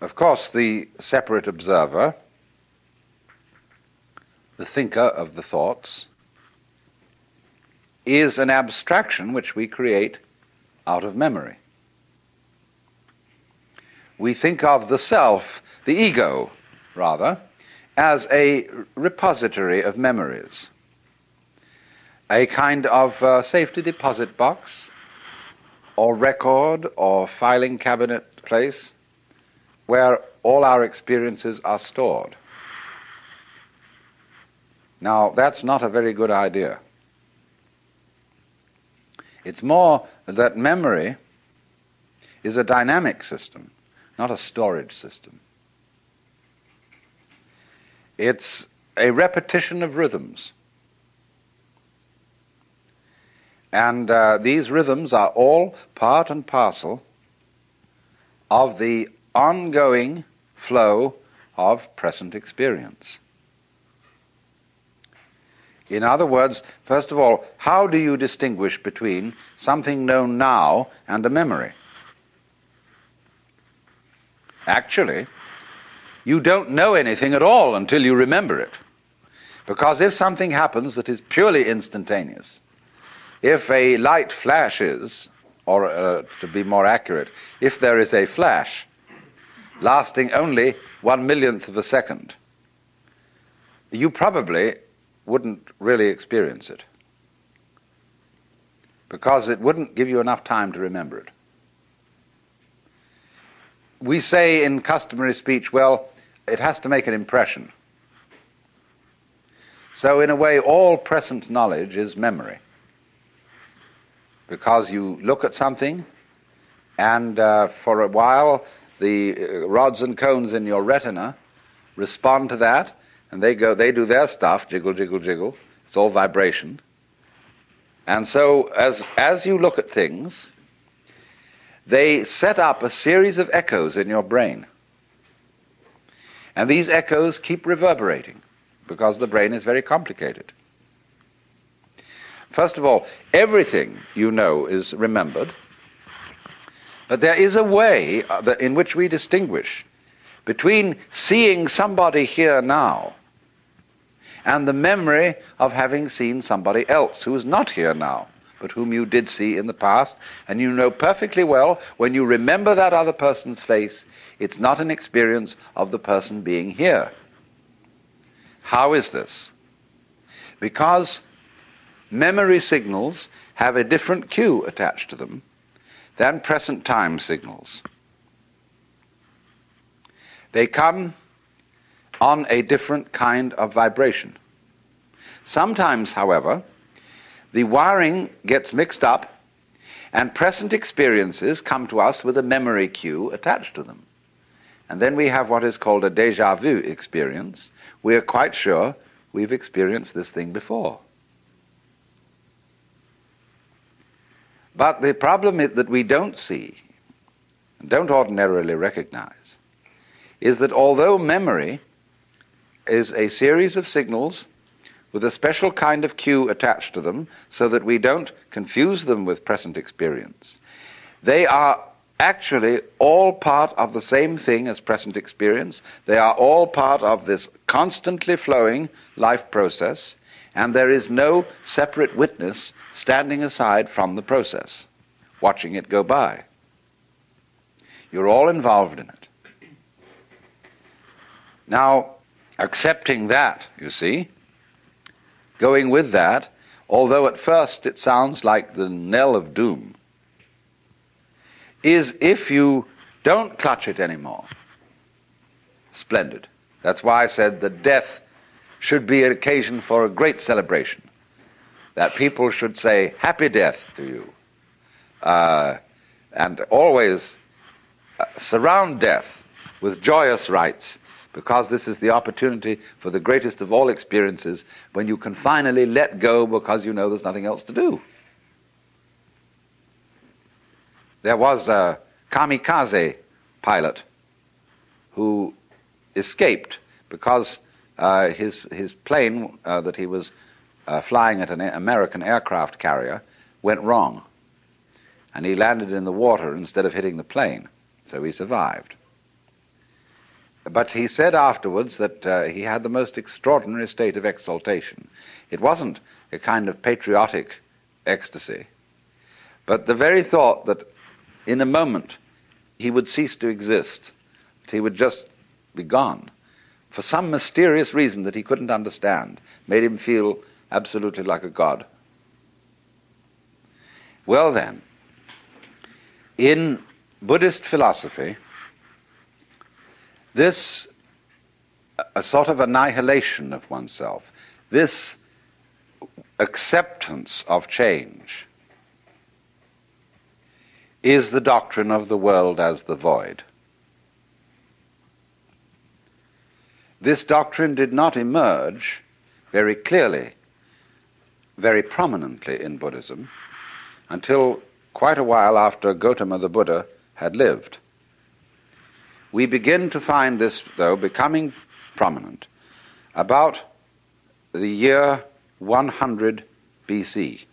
of course, the separate observer, the thinker of the thoughts, is an abstraction which we create out of memory. We think of the self, the ego, rather, as a repository of memories, a kind of uh, safety deposit box or record or filing cabinet place where all our experiences are stored. Now, that's not a very good idea. It's more that memory is a dynamic system, not a storage system. It's a repetition of rhythms. And uh, these rhythms are all part and parcel of the ongoing flow of present experience. In other words, first of all, how do you distinguish between something known now and a memory? Actually, you don't know anything at all until you remember it. Because if something happens that is purely instantaneous, if a light flashes, or uh, to be more accurate, if there is a flash lasting only one millionth of a second, you probably wouldn't really experience it because it wouldn't give you enough time to remember it. We say in customary speech, well, it has to make an impression. So, in a way, all present knowledge is memory. Because you look at something, and uh, for a while, the uh, rods and cones in your retina respond to that, and they go, they do their stuff, jiggle, jiggle, jiggle. It's all vibration. And so, as, as you look at things, they set up a series of echoes in your brain. And these echoes keep reverberating because the brain is very complicated. First of all, everything you know is remembered, but there is a way uh, in which we distinguish between seeing somebody here now and the memory of having seen somebody else who is not here now but whom you did see in the past, and you know perfectly well when you remember that other person's face, it's not an experience of the person being here. How is this? Because memory signals have a different cue attached to them than present time signals. They come on a different kind of vibration. Sometimes, however, the wiring gets mixed up, and present experiences come to us with a memory cue attached to them. And then we have what is called a deja vu experience. We are quite sure we've experienced this thing before. But the problem that we don't see, and don't ordinarily recognize, is that although memory is a series of signals with a special kind of cue attached to them so that we don't confuse them with present experience. They are actually all part of the same thing as present experience. They are all part of this constantly flowing life process, and there is no separate witness standing aside from the process, watching it go by. You're all involved in it. Now, accepting that, you see, going with that, although at first it sounds like the knell of doom, is if you don't clutch it anymore. Splendid. That's why I said the death should be an occasion for a great celebration. That people should say, Happy death to you. Uh, and always uh, surround death with joyous rites because this is the opportunity for the greatest of all experiences when you can finally let go because you know there's nothing else to do. There was a kamikaze pilot who escaped because uh, his, his plane uh, that he was uh, flying at an American aircraft carrier went wrong. And he landed in the water instead of hitting the plane. So he survived. but he said afterwards that uh, he had the most extraordinary state of exaltation. It wasn't a kind of patriotic ecstasy, but the very thought that in a moment he would cease to exist, that he would just be gone, for some mysterious reason that he couldn't understand, made him feel absolutely like a god. Well, then, in Buddhist philosophy, this a sort of annihilation of oneself, this acceptance of change, is the doctrine of the world as the void. This doctrine did not emerge very clearly, very prominently in Buddhism until quite a while after Gautama the Buddha had lived. We begin to find this, though, becoming prominent about the year 100 BC.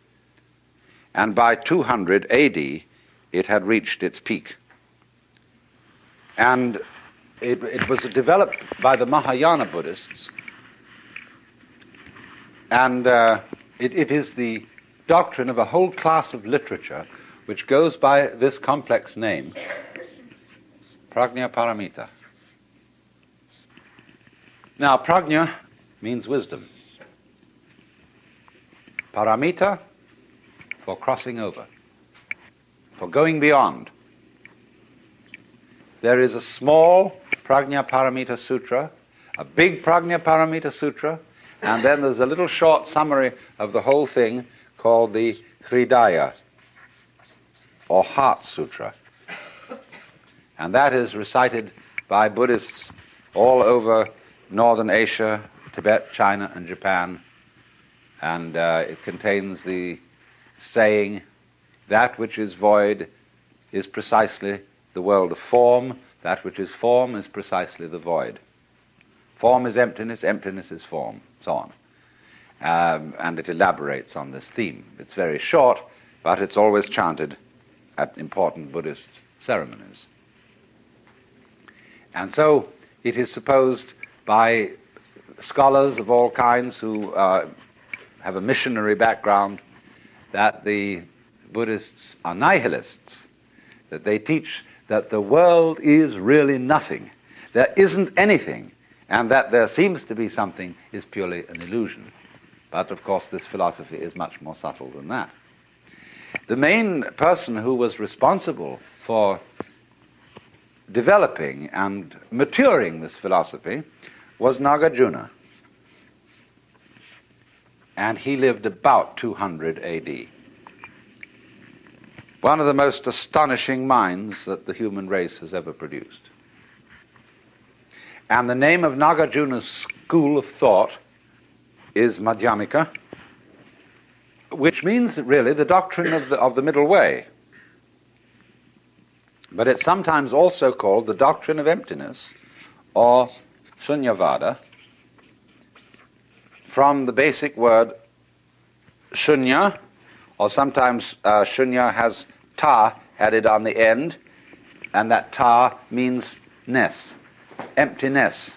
And by 200 AD, it had reached its peak. And it, it was developed by the Mahayana Buddhists, and uh, it, it is the doctrine of a whole class of literature which goes by this complex name, Prajna Paramita. Now, prajna means wisdom. Paramita for crossing over, for going beyond. There is a small Prajna Paramita Sutra, a big Prajna Paramita Sutra, and then there's a little short summary of the whole thing called the Hridaya, or Heart Sutra. And that is recited by Buddhists all over Northern Asia, Tibet, China, and Japan. And uh, it contains the saying, that which is void is precisely the world of form, that which is form is precisely the void. Form is emptiness, emptiness is form, so on. Um, and it elaborates on this theme. It's very short, but it's always chanted at important Buddhist ceremonies. And so it is supposed by scholars of all kinds who uh, have a missionary background that the Buddhists are nihilists, that they teach that the world is really nothing, there isn't anything, and that there seems to be something is purely an illusion. But of course, this philosophy is much more subtle than that. The main person who was responsible for developing and maturing this philosophy was Nagarjuna. And he lived about 200 AD. One of the most astonishing minds that the human race has ever produced. And the name of Nagarjuna's school of thought is Madhyamika, which means really the doctrine of the, of the middle way. But it's sometimes also called the doctrine of emptiness or Shunyavada from the basic word shunya, or sometimes uh, shunya has ta added on the end, and that ta means ness, emptiness.